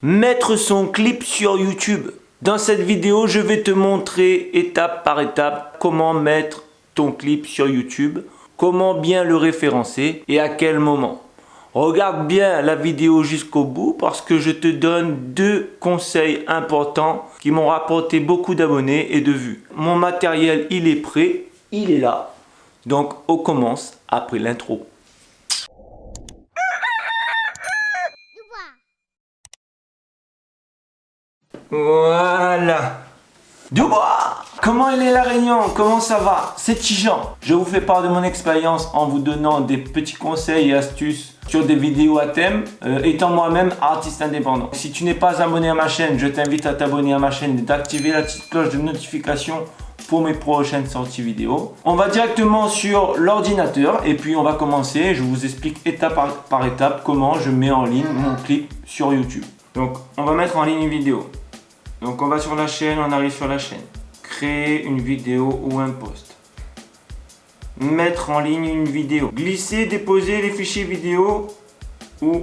Mettre son clip sur YouTube. Dans cette vidéo, je vais te montrer étape par étape comment mettre ton clip sur YouTube, comment bien le référencer et à quel moment. Regarde bien la vidéo jusqu'au bout parce que je te donne deux conseils importants qui m'ont rapporté beaucoup d'abonnés et de vues. Mon matériel, il est prêt, il est là. Donc, on commence après l'intro. Voilà. Dubois Comment elle est la Réunion? Comment ça va? C'est Tijan. Je vous fais part de mon expérience en vous donnant des petits conseils et astuces sur des vidéos à thème, euh, étant moi-même artiste indépendant. Si tu n'es pas abonné à ma chaîne, je t'invite à t'abonner à ma chaîne et d'activer la petite cloche de notification pour mes prochaines sorties vidéo. On va directement sur l'ordinateur et puis on va commencer. Je vous explique étape par, par étape comment je mets en ligne mon clip sur YouTube. Donc on va mettre en ligne une vidéo. Donc on va sur la chaîne, on arrive sur la chaîne. Créer une vidéo ou un post. Mettre en ligne une vidéo. Glisser, déposer les fichiers vidéo ou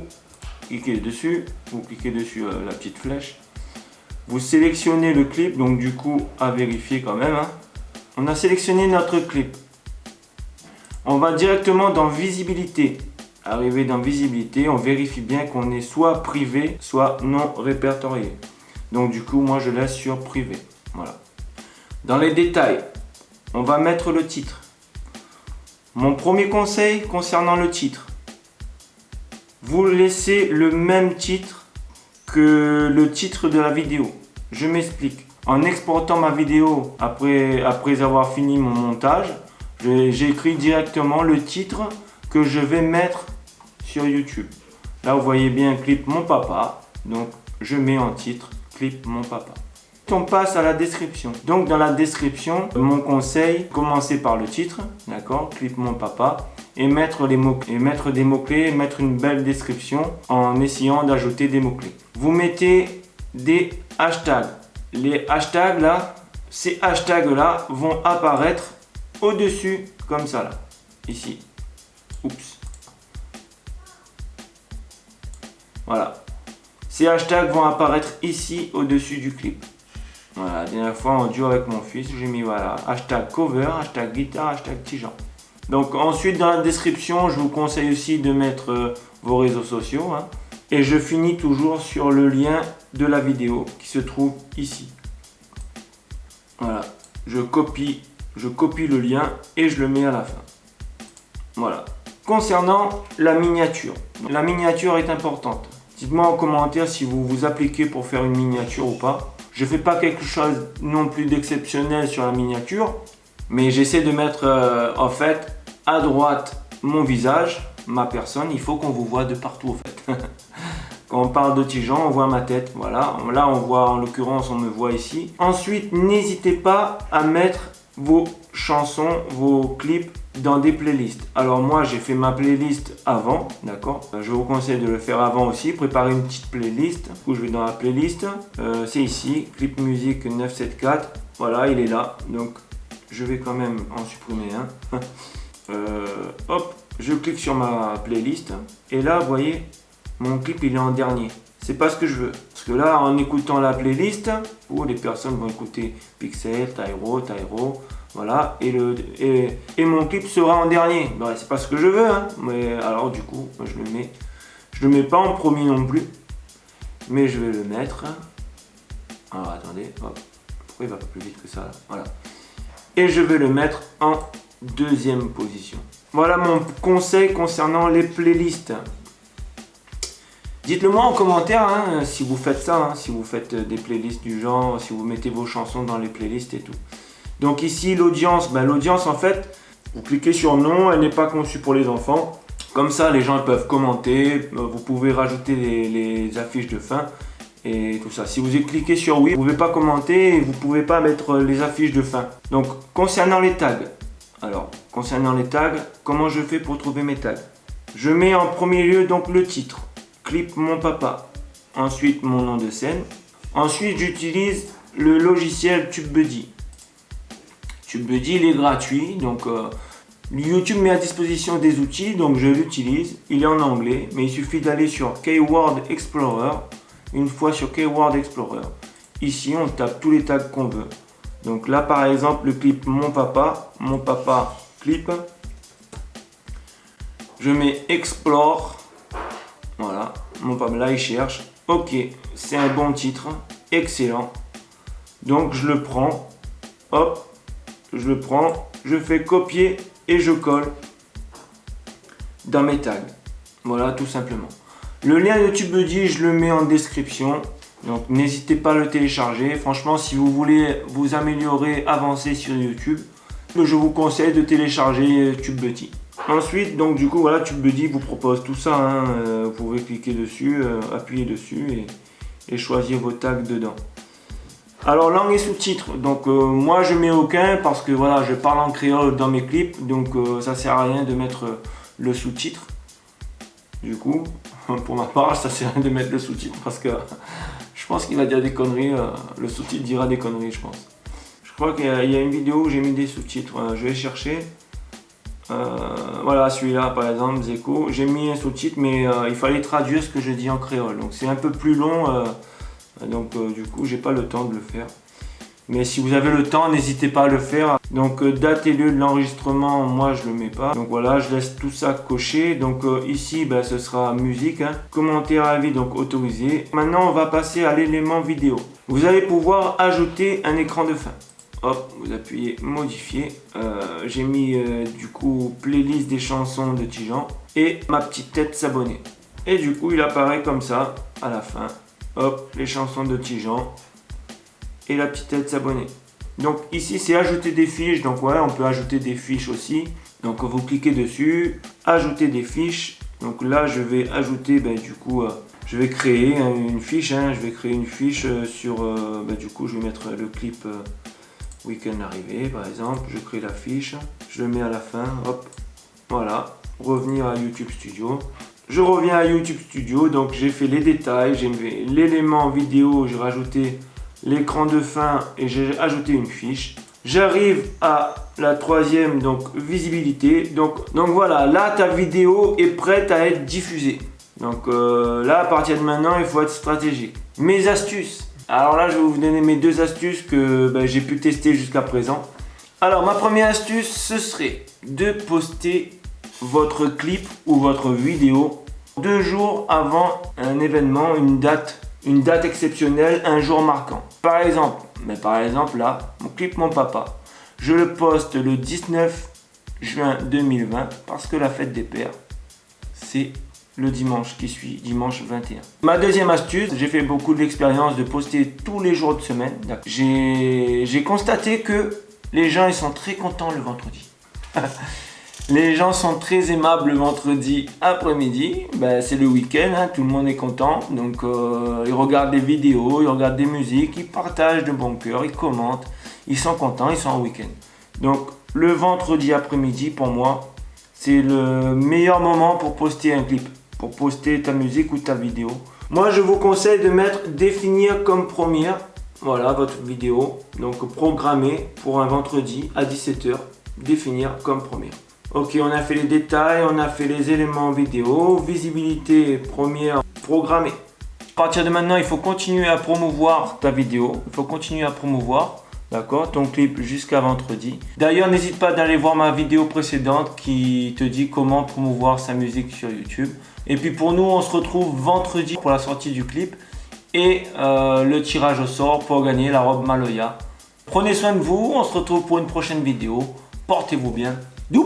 cliquer dessus ou cliquer dessus euh, la petite flèche. Vous sélectionnez le clip, donc du coup à vérifier quand même. Hein. On a sélectionné notre clip. On va directement dans visibilité. Arriver dans visibilité, on vérifie bien qu'on est soit privé, soit non répertorié. Donc du coup, moi je laisse sur privé. Voilà. Dans les détails, on va mettre le titre. Mon premier conseil concernant le titre. Vous laissez le même titre que le titre de la vidéo. Je m'explique. En exportant ma vidéo après, après avoir fini mon montage, j'écris directement le titre que je vais mettre sur YouTube. Là, vous voyez bien clip mon papa. Donc, je mets en titre clip mon papa. On passe à la description. Donc dans la description, mon conseil, commencer par le titre, d'accord, clip mon papa, et mettre, les mots, et mettre des mots-clés, mettre une belle description en essayant d'ajouter des mots-clés. Vous mettez des hashtags. Les hashtags là, ces hashtags là vont apparaître au-dessus comme ça là, ici. Oups. Voilà. Ces hashtags vont apparaître ici au-dessus du clip. Voilà, la dernière fois en duo avec mon fils, j'ai mis voilà, hashtag cover, hashtag guitare, hashtag Tijan. Donc ensuite dans la description, je vous conseille aussi de mettre euh, vos réseaux sociaux. Hein. Et je finis toujours sur le lien de la vidéo qui se trouve ici. Voilà, je copie, je copie le lien et je le mets à la fin. Voilà. Concernant la miniature, la miniature est importante. Dites-moi en commentaire si vous vous appliquez pour faire une miniature ou pas. Je ne fais pas quelque chose non plus d'exceptionnel sur la miniature, mais j'essaie de mettre euh, en fait à droite mon visage, ma personne. Il faut qu'on vous voit de partout en fait. Quand on parle de Tijan, on voit ma tête. Voilà, là on voit en l'occurrence, on me voit ici. Ensuite, n'hésitez pas à mettre vos chansons, vos clips dans des playlists. Alors moi j'ai fait ma playlist avant, d'accord Je vous conseille de le faire avant aussi, préparer une petite playlist. où je vais dans la playlist, euh, c'est ici, clip musique 974. Voilà, il est là, donc je vais quand même en supprimer un. Euh, hop, je clique sur ma playlist et là vous voyez, mon clip il est en dernier. C'est pas ce que je veux. Parce que là, en écoutant la playlist, où les personnes vont écouter Pixel, Tyro, Tyro, voilà, et, le, et, mon clip sera en dernier. Bah, c'est pas ce que je veux, hein. Mais alors du coup, je le mets. Je le mets pas en premier non plus. Mais je vais le mettre. Alors attendez, hop. Pourquoi il va pas plus vite que ça Voilà. Et je vais le mettre en deuxième position. Voilà mon conseil concernant les playlists. Dites-le moi en commentaire hein, si vous faites ça, hein, si vous faites des playlists du genre, si vous mettez vos chansons dans les playlists et tout. Donc ici, l'audience, ben, l'audience en fait, vous cliquez sur non, elle n'est pas conçue pour les enfants. Comme ça, les gens peuvent commenter, euh, vous pouvez rajouter les, affiches de fin et tout ça. Si vous cliquez sur oui, vous ne pouvez pas commenter et vous ne pouvez pas mettre les affiches de fin. Donc, concernant les tags, alors, concernant les tags, comment je fais pour trouver mes tags? Je mets en premier lieu donc le titre, clip mon papa, ensuite mon nom de scène. Ensuite, j'utilise le logiciel TubeBuddy. TubeBuddy, il est gratuit, donc euh, YouTube met à disposition des outils, donc je l'utilise. Il est en anglais, mais il suffit d'aller sur Keyword Explorer une fois sur Keyword Explorer. Ici, on tape tous les tags qu'on veut. Donc là, par exemple, le clip Mon Papa, Mon Papa clip. Je mets Explore. Mon papa, là, il cherche. Ok, c'est un bon titre. Excellent. Donc, je le prends. Hop, je le prends. Je fais copier et je colle dans mes tags. Voilà, tout simplement. Le lien de TubeBuddy, je le mets en description. Donc n'hésitez pas à le télécharger. Franchement, si vous voulez vous améliorer, avancer sur YouTube, je vous conseille de télécharger TubeBuddy. Ensuite, donc du coup, voilà, TubeBuddy vous propose tout ça. Hein. Euh, vous pouvez cliquer dessus, euh, appuyer dessus et, choisir vos tags dedans. Alors langue et sous-titres, donc euh, moi je mets aucun parce que voilà je parle en créole dans mes clips donc ça sert à rien de mettre le sous-titre. Du coup, pour ma part, ça sert à rien de mettre le sous-titre parce que je pense qu'il va dire des conneries. Le sous-titre dira des conneries, je pense. Je crois qu'il y, a une vidéo où j'ai mis des sous-titres. je vais chercher. Euh, voilà, celui-là, par exemple, Zeko. J'ai mis un sous-titre, mais euh, il fallait traduire ce que je dis en créole. Donc c'est un peu plus long. donc du coup, j'ai pas le temps de le faire. Mais si vous avez le temps, n'hésitez pas à le faire. Donc euh, date et lieu de l'enregistrement, moi je le mets pas. Donc voilà, je laisse tout ça coché. Donc euh, ici, ben, ce sera musique. Hein. Commentaire à vie, donc autorisé. Maintenant, on va passer à l'élément vidéo. Vous allez pouvoir ajouter un écran de fin. Hop, vous appuyez modifier. Euh, j'ai mis du coup playlist des chansons de Tijan et ma petite tête s'abonner. Et du coup, il apparaît comme ça à la fin. Hop, les chansons de Tijan et la petite tête s'abonner. Donc ici c'est ajouter des fiches, donc ouais on peut ajouter des fiches aussi. Donc vous cliquez dessus, ajouter des fiches. Donc là je vais ajouter, ben, du coup euh, je vais créer une fiche, hein. je vais créer une fiche euh, sur, euh, ben, du coup je vais mettre le clip week-end arrivé par exemple. Je crée la fiche, je le mets à la fin, hop, voilà, revenir à YouTube Studio. Je reviens à YouTube Studio, donc j'ai fait les détails, j'ai l'élément vidéo, j'ai rajouté l'écran de fin et j'ai ajouté une fiche. J'arrive à la troisième, donc visibilité. Donc, donc voilà, là ta vidéo est prête à être diffusée. Donc euh, là, à partir de maintenant, il faut être stratégique. Mes astuces. Alors là, je vais vous donner mes deux astuces que ben, j'ai pu tester jusqu'à présent. Alors ma première astuce, ce serait de poster votre clip ou votre vidéo deux jours avant un événement, une date une date exceptionnelle, un jour marquant. Par exemple, mais par exemple là, mon clip Mon Papa, je le poste le 19 juin 2020 parce que la fête des pères, c'est le dimanche qui suit, dimanche 21. Ma deuxième astuce, j'ai fait beaucoup d'expérience de poster tous les jours de semaine. J'ai constaté que les gens ils sont très contents le vendredi. Les gens sont très aimables le vendredi après-midi. Ben, c'est le week-end, hein, tout le monde est content. Donc euh, ils regardent des vidéos, ils regardent des musiques, ils partagent de bon cœur, ils commentent. Ils sont contents, ils sont en week-end. Donc le vendredi après-midi, pour moi, c'est le meilleur moment pour poster un clip. Pour poster ta musique ou ta vidéo. Moi, je vous conseille de mettre définir comme première. Voilà votre vidéo. Donc programmer pour un vendredi à 17h. Définir comme première. Ok, on a fait les détails, on a fait les éléments vidéo, visibilité première programmée. À partir de maintenant, il faut continuer à promouvoir ta vidéo, il faut continuer à promouvoir d'accord, ton clip jusqu'à vendredi. D'ailleurs, n'hésite pas d'aller voir ma vidéo précédente qui te dit comment promouvoir sa musique sur YouTube. Et puis pour nous, on se retrouve vendredi pour la sortie du clip et euh, le tirage au sort pour gagner la robe Maloya. Prenez soin de vous, on se retrouve pour une prochaine vidéo. Portez-vous bien. Du